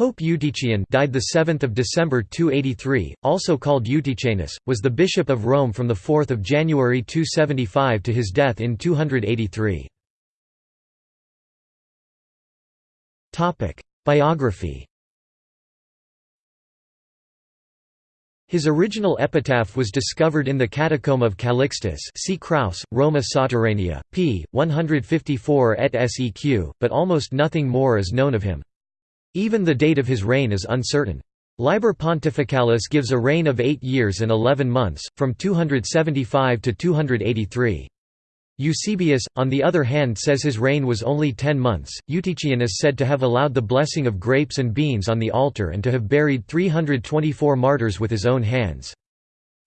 Pope Eutychian died the 7th of December 283, also called Eutychianus, was the bishop of Rome from the 4th of January 275 to his death in 283. Topic: Biography. His original epitaph was discovered in the catacomb of Calixtus see Kraus, Roma Sotterranea, p. 154 et seq, but almost nothing more is known of him. Even the date of his reign is uncertain. Liber Pontificalis gives a reign of eight years and eleven months, from 275 to 283. Eusebius, on the other hand says his reign was only ten months. Eutychian is said to have allowed the blessing of grapes and beans on the altar and to have buried 324 martyrs with his own hands.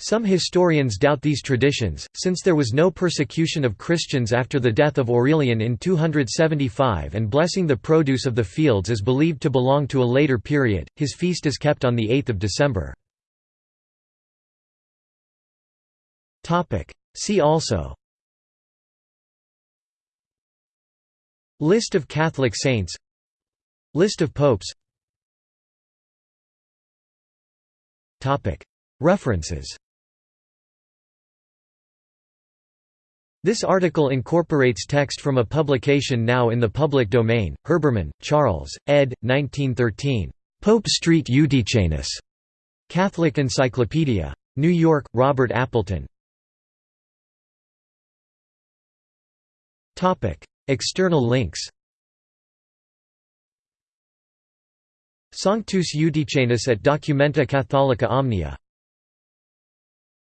Some historians doubt these traditions, since there was no persecution of Christians after the death of Aurelian in 275 and blessing the produce of the fields is believed to belong to a later period. His feast is kept on 8 December. See also. List of Catholic saints. List of popes. References This article incorporates text from a publication now in the public domain, Herbermann, Charles, ed. 1913. Pope Street Eutychianus. Catholic Encyclopedia. New York, Robert Appleton. External links Sanctus Eutychianus at Documenta Catholica Omnia